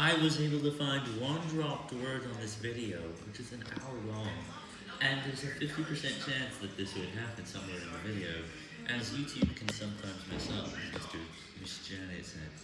I was able to find one dropped word on this video, which is an hour long, and there's a 50% chance that this would happen somewhere in the video, as YouTube can sometimes mess up, as Mr. Miss Janet said.